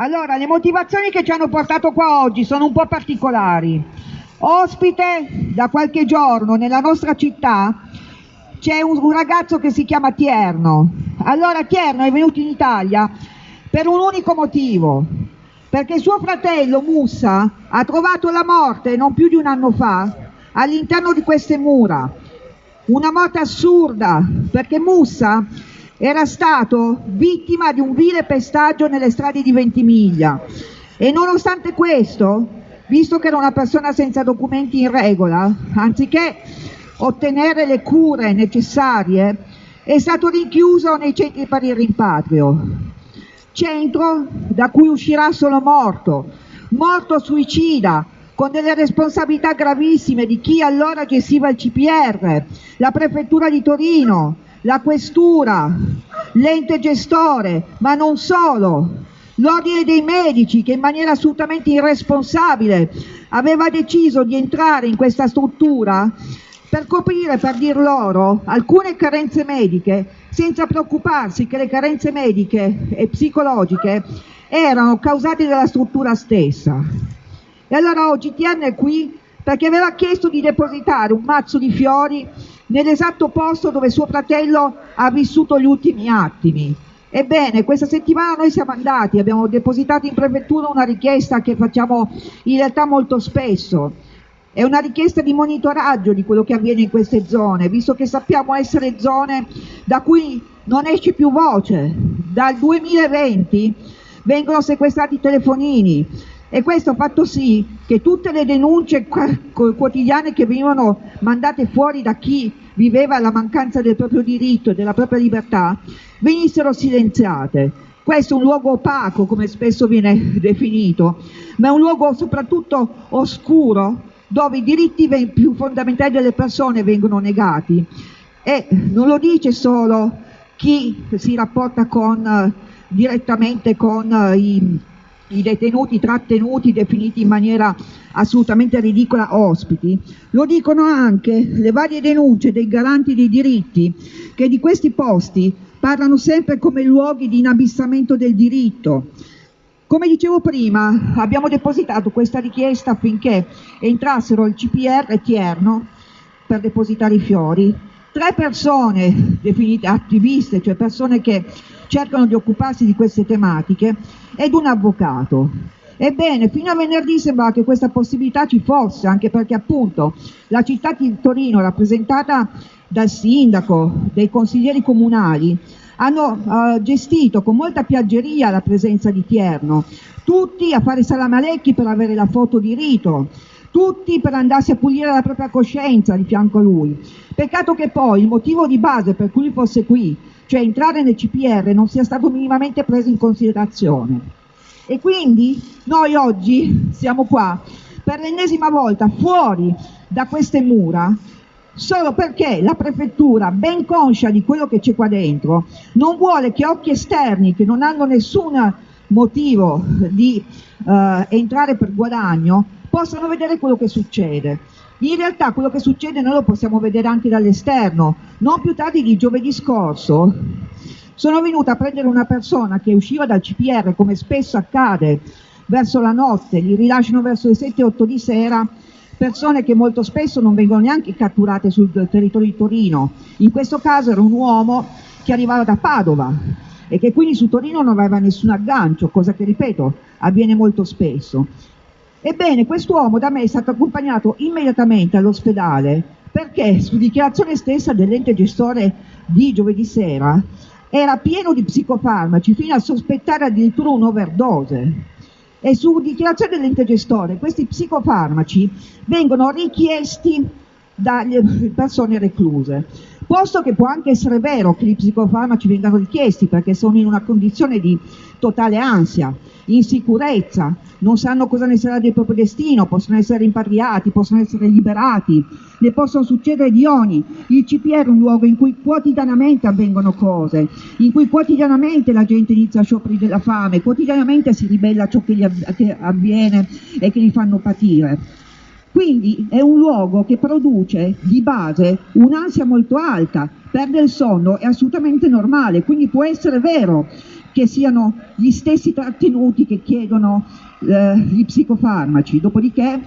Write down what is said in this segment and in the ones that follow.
Allora, le motivazioni che ci hanno portato qua oggi sono un po' particolari. Ospite da qualche giorno nella nostra città c'è un, un, ragazzo che si chiama Tierno. Allora Tierno è venuto in Italia per un unico motivo, perché suo fratello Mussa ha trovato la morte non più di un anno fa all'interno di queste mura. Una morte assurda, perché Mussa era stato vittima di un vile pestaggio nelle strade di Ventimiglia. E nonostante questo, visto che era una persona senza documenti in regola, anziché ottenere le cure necessarie, è stato rinchiuso nei centri per il rimpatrio, centro da cui uscirà solo morto, morto suicida, con delle responsabilità gravissime di chi allora gestiva il CPR, la prefettura di Torino, la questura, l'ente gestore, ma non solo, l'ordine dei medici che in maniera assolutamente irresponsabile aveva deciso di entrare in questa struttura per coprire, per dir loro, alcune carenze mediche senza preoccuparsi che le carenze mediche e psicologiche erano causate dalla struttura stessa. E allora oggi TN è qui perché aveva chiesto di depositare un mazzo di fiori nell'esatto posto dove suo fratello ha vissuto gli ultimi attimi. Ebbene, questa settimana noi siamo andati, abbiamo depositato in prefettura una richiesta che facciamo in realtà molto spesso, è una richiesta di monitoraggio di quello che avviene in queste zone, visto che sappiamo essere zone da cui non esce più voce. Dal 2020 vengono sequestrati i telefonini e questo ha fatto sì che tutte le denunce quotidiane che venivano mandate fuori da chi viveva la mancanza del proprio diritto e della propria libertà venissero silenziate. Questo è un luogo opaco, come spesso viene definito, ma è un luogo soprattutto oscuro dove i diritti più fondamentali delle persone vengono negati e non lo dice solo chi si rapporta con, direttamente con i, i detenuti trattenuti definiti in maniera assolutamente ridicola ospiti, lo dicono anche le varie denunce dei garanti dei diritti che di questi posti parlano sempre come luoghi di inabissamento del diritto, come dicevo prima, abbiamo depositato questa richiesta affinché entrassero il CPR e Tierno per depositare i fiori. Tre persone definite attiviste, cioè persone che cercano di occuparsi di queste tematiche, ed un avvocato. Ebbene, fino a venerdì sembrava che questa possibilità ci fosse, anche perché appunto la città di Torino, rappresentata dal sindaco, dei consiglieri comunali, hanno uh, gestito con molta piaggeria la presenza di Tierno, tutti a fare salamalecchi per avere la foto di rito, tutti per andarsi a pulire la propria coscienza di fianco a lui. Peccato che poi il motivo di base per cui fosse qui, cioè entrare nel CPR, non sia stato minimamente preso in considerazione. E quindi noi oggi siamo qua per l'ennesima volta fuori da queste mura solo perché la prefettura, ben conscia di quello che c'è qua dentro, non vuole che occhi esterni che non hanno nessun motivo di uh, entrare per guadagno possano vedere quello che succede. In realtà quello che succede noi lo possiamo vedere anche dall'esterno. Non più tardi di giovedì scorso sono venuta a prendere una persona che usciva dal CPR, come spesso accade, verso la notte, li rilasciano verso le 7-8 di sera persone che molto spesso non vengono neanche catturate sul territorio di Torino. In questo caso era un uomo che arrivava da Padova e che quindi su Torino non aveva nessun aggancio, cosa che ripeto avviene molto spesso. Ebbene, quest'uomo da me è stato accompagnato immediatamente all'ospedale perché su dichiarazione stessa dell'ente gestore di giovedì sera era pieno di psicofarmaci fino a sospettare addirittura un'overdose e su dichiarazione dell'ente gestore questi psicofarmaci vengono richiesti dalle persone recluse. Posto che può anche essere vero che gli psicofarmaci vengano richiesti perché sono in una condizione di totale ansia, insicurezza, non sanno cosa ne sarà del proprio destino, possono essere rimpatriati, possono essere liberati, ne possono succedere di ogni. Il CPR è un luogo in cui quotidianamente avvengono cose, in cui quotidianamente la gente inizia a scioperi della fame, quotidianamente si ribella a ciò che gli avviene e che li fanno patire. Quindi è un luogo che produce di base un'ansia molto alta, perdere il sonno è assolutamente normale, quindi può essere vero che siano gli stessi trattenuti che chiedono eh, gli psicofarmaci, dopodiché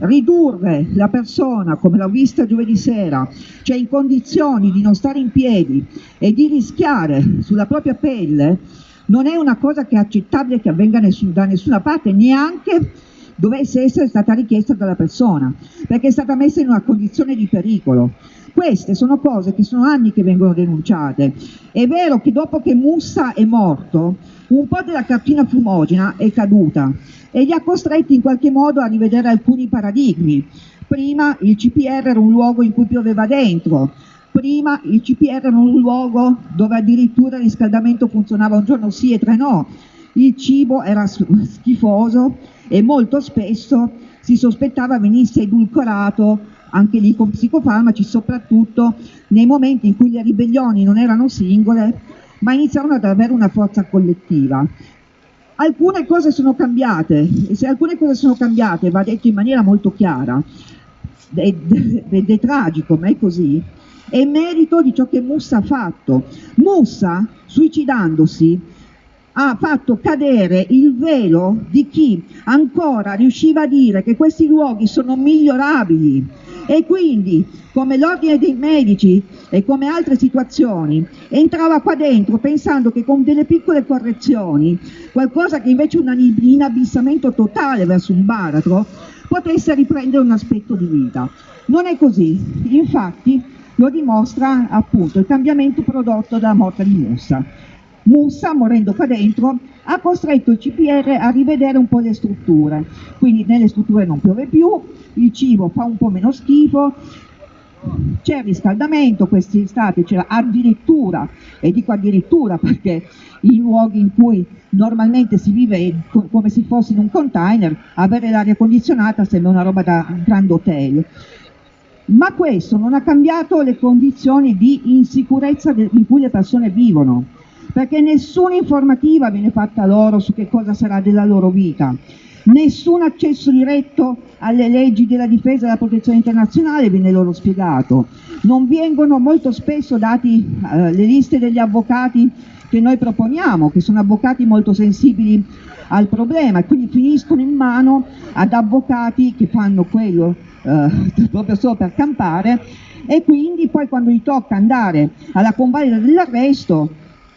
ridurre la persona, come l'ho vista giovedì sera, cioè in condizioni di non stare in piedi e di rischiare sulla propria pelle, non è una cosa che è accettabile che avvenga nessun, da nessuna parte, neanche dovesse essere stata richiesta dalla persona, perché è stata messa in una condizione di pericolo. Queste sono cose che sono anni che vengono denunciate. È vero che dopo che Mussa è morto, un po' della cartina fumogena è caduta e li ha costretti in qualche modo a rivedere alcuni paradigmi. Prima il CPR era un luogo in cui pioveva dentro, prima il CPR era un luogo dove addirittura il riscaldamento funzionava un giorno sì e tre no, il cibo era schifoso e molto spesso si sospettava venisse edulcorato anche lì con psicofarmaci, soprattutto nei momenti in cui le ribellioni non erano singole, ma iniziarono ad avere una forza collettiva. Alcune cose sono cambiate, e se alcune cose sono cambiate, va detto in maniera molto chiara, ed è tragico, ma è così, è merito di ciò che Mussa ha fatto. Mussa, suicidandosi, ha fatto cadere il velo di chi ancora riusciva a dire che questi luoghi sono migliorabili e quindi come l'ordine dei medici e come altre situazioni entrava qua dentro pensando che con delle piccole correzioni qualcosa che invece è un inabissamento totale verso un baratro potesse riprendere un aspetto di vita. Non è così, infatti lo dimostra appunto il cambiamento prodotto dalla morte di Mussa. Mussa, morendo qua dentro, ha costretto il CPR a rivedere un po' le strutture, quindi nelle strutture non piove più, il cibo fa un po' meno schifo, c'è riscaldamento, quest'estate c'era addirittura, e dico addirittura perché i luoghi in cui normalmente si vive come se fosse in un container, avere l'aria condizionata sembra una roba da un grande hotel. Ma questo non ha cambiato le condizioni di insicurezza in cui le persone vivono perché nessuna informativa viene fatta loro su che cosa sarà della loro vita, nessun accesso diretto alle leggi della difesa e della protezione internazionale viene loro spiegato, non vengono molto spesso dati eh, le liste degli avvocati che noi proponiamo, che sono avvocati molto sensibili al problema e quindi finiscono in mano ad avvocati che fanno quello eh, proprio solo per campare e quindi poi quando gli tocca andare alla convalida dell'arresto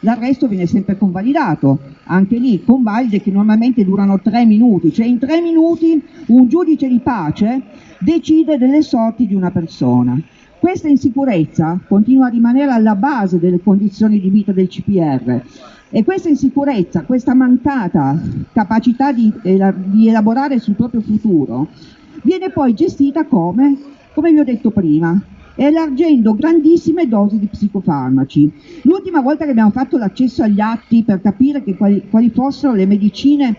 l'arresto viene sempre convalidato, anche lì convalide che normalmente durano tre minuti, cioè in tre minuti un giudice di pace decide delle sorti di una persona. Questa insicurezza continua a rimanere alla base delle condizioni di vita del CPR e questa insicurezza, questa mancata capacità di, di elaborare sul proprio futuro viene poi gestita come, come vi ho detto prima, elargendo grandissime dosi di psicofarmaci. L'ultima volta che abbiamo fatto l'accesso agli atti per capire quali, quali, fossero le medicine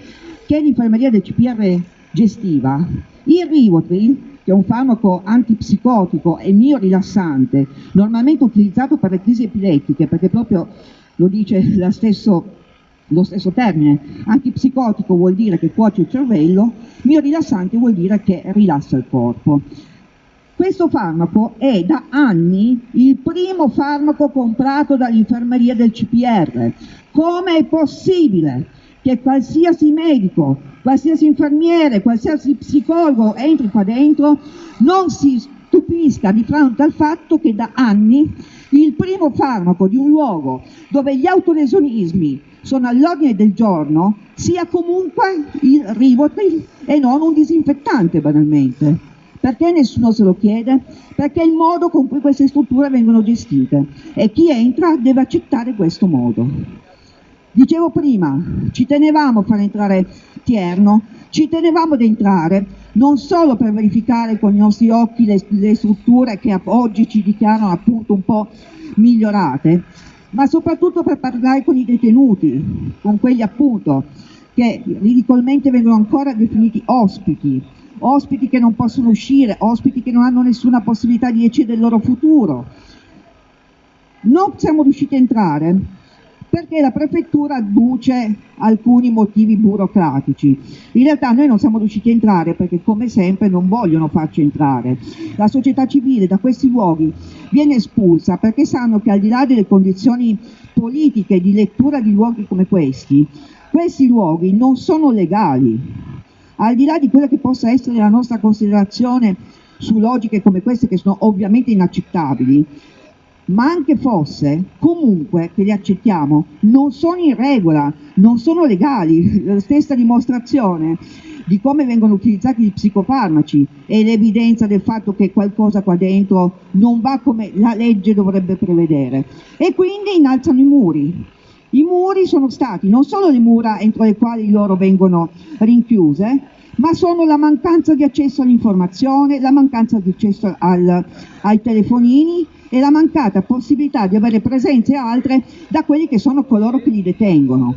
che l'infermeria del CPR gestiva, il Rivotril, che è un farmaco antipsicotico e mio rilassante, normalmente utilizzato per le crisi epilettiche, perché proprio lo dice stesso, lo stesso termine, antipsicotico vuol dire che cuoce il cervello, mio rilassante vuol dire che rilassa il corpo. Questo farmaco è da anni il primo farmaco comprato dall'infermeria del CPR. Come è possibile che qualsiasi medico, qualsiasi infermiere, qualsiasi psicologo entri qua dentro non si stupisca di fronte al fatto che da anni il primo farmaco di un luogo dove gli autolesionismi sono all'ordine del giorno sia comunque il Rivotril e non un disinfettante banalmente. Perché nessuno se lo chiede? Perché è il modo con cui queste strutture vengono gestite e chi entra deve accettare questo modo. Dicevo prima, ci tenevamo a far entrare Tierno, ci tenevamo ad entrare non solo per verificare con i nostri occhi le, le strutture che oggi ci dichiarano appunto un po' migliorate, ma soprattutto per parlare con i detenuti, con quelli appunto che ridicolmente vengono ancora definiti ospiti, ospiti che non possono uscire, ospiti che non hanno nessuna possibilità di decidere del loro futuro. Non siamo riusciti a entrare perché la prefettura adduce alcuni motivi burocratici. In realtà noi non siamo riusciti a entrare perché come sempre non vogliono farci entrare. La società civile da questi luoghi viene espulsa perché sanno che al di là delle condizioni politiche di lettura di luoghi come questi, questi luoghi non sono legali. Al di là di quella che possa essere la nostra considerazione su logiche come queste che sono ovviamente inaccettabili, ma anche fosse, comunque che li accettiamo, non sono in regola, non sono legali. La stessa dimostrazione di come vengono utilizzati gli psicofarmaci e l'evidenza del fatto che qualcosa qua dentro non va come la legge dovrebbe prevedere. E quindi innalzano i muri. I muri sono stati non solo le mura entro le quali loro vengono rinchiuse, ma sono la mancanza di accesso all'informazione, la mancanza di accesso al, ai telefonini e la mancata possibilità di avere presenze altre da quelli che sono coloro che li detengono.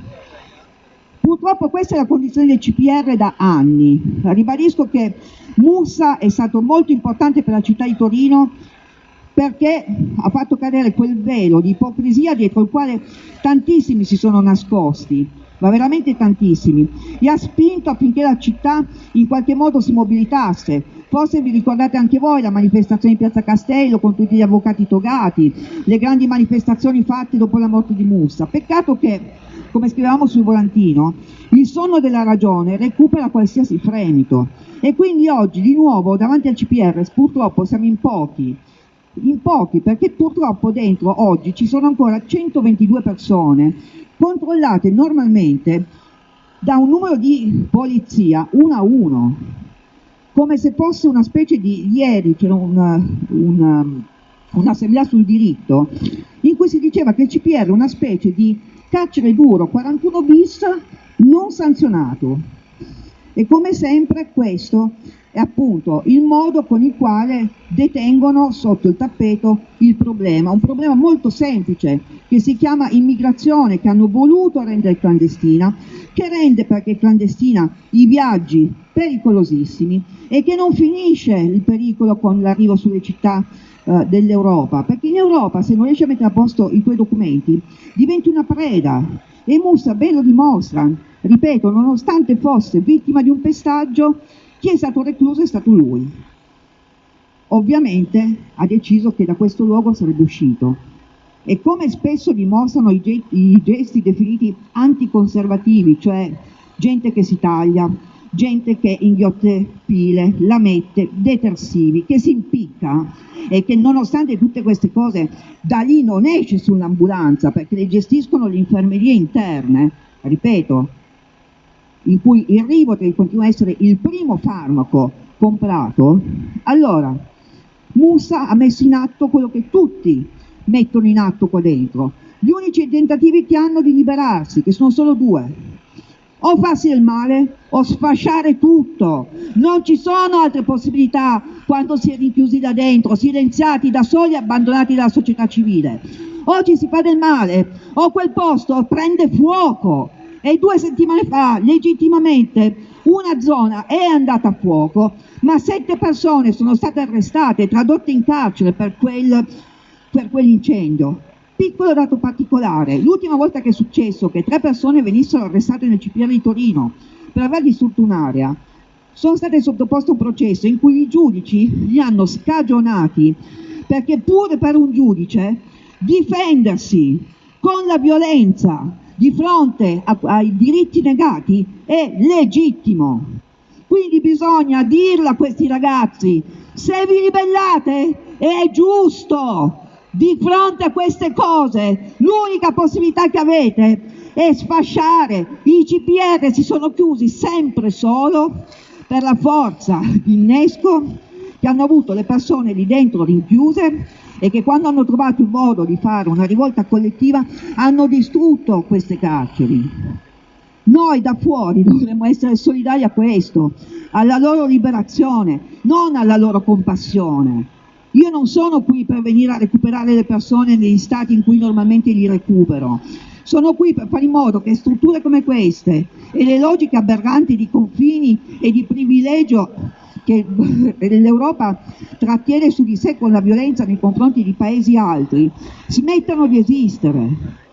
Purtroppo questa è la condizione del CPR da anni. Ribadisco che Mussa è stato molto importante per la città di Torino perché ha fatto cadere quel velo di ipocrisia dietro il quale tantissimi si sono nascosti ma veramente tantissimi, e ha spinto affinché la città in qualche modo si mobilitasse. Forse vi ricordate anche voi la manifestazione in Piazza Castello con tutti gli avvocati togati, le grandi manifestazioni fatte dopo la morte di Mussa. Peccato che, come scrivevamo sul volantino, il sonno della ragione recupera qualsiasi fremito. E quindi oggi di nuovo davanti al CPR purtroppo siamo in pochi, in pochi perché purtroppo dentro oggi ci sono ancora 122 persone controllate normalmente da un numero di polizia uno a uno, come se fosse una specie di ieri c'era una, una, un'assemblea sul diritto in cui si diceva che il CPR è una specie di carcere duro 41 bis non sanzionato e come sempre questo è appunto il modo con il quale detengono sotto il tappeto il problema, un problema molto semplice che si chiama immigrazione, che hanno voluto rendere clandestina, che rende perché clandestina i viaggi pericolosissimi e che non finisce il pericolo con l'arrivo sulle città eh, dell'Europa, perché in Europa se non riesci a mettere a posto i tuoi documenti diventi una preda e Mussa ben lo dimostra, ripeto, nonostante fosse vittima di un pestaggio, chi è stato recluso è stato lui. Ovviamente ha deciso che da questo luogo sarebbe uscito e come spesso dimostrano i gesti definiti anticonservativi, cioè gente che si taglia, gente che inghiotte pile, lamette, detersivi, che si impicca e che nonostante tutte queste cose da lì non esce sull'ambulanza perché le gestiscono le infermerie interne, ripeto, in cui il Rivotril continua a essere il primo farmaco comprato, allora Musa ha messo in atto quello che tutti mettono in atto qua dentro. Gli unici tentativi che hanno di liberarsi, che sono solo due, o farsi del male o sfasciare tutto. Non ci sono altre possibilità quando si è rinchiusi da dentro, silenziati da soli e abbandonati dalla società civile. Oggi si fa del male o quel posto prende fuoco e due settimane fa legittimamente una zona è andata a fuoco, ma sette persone sono state arrestate e tradotte in carcere per, quel, per quell'incendio. Piccolo dato particolare, l'ultima volta che è successo che tre persone venissero arrestate nel CPR di Torino per aver distrutto un'area, sono state sottoposte a un processo in cui i giudici li hanno scagionati perché pure per un giudice difendersi con la violenza di fronte a, ai diritti negati è legittimo. Quindi bisogna dirlo a questi ragazzi, se vi ribellate è giusto, di fronte a queste cose l'unica possibilità che avete è sfasciare, i CPR si sono chiusi sempre solo per la forza di innesco che hanno avuto le persone lì dentro rinchiuse e che quando hanno trovato il modo di fare una rivolta collettiva hanno distrutto queste carceri. Noi da fuori dovremmo essere solidari a questo, alla loro liberazione, non alla loro compassione. Io non sono qui per venire a recuperare le persone negli stati in cui normalmente li recupero. Sono qui per fare in modo che strutture come queste e le logiche aberranti di confini e di privilegio che l'Europa trattiene su di sé con la violenza nei confronti di paesi altri, smettano di esistere.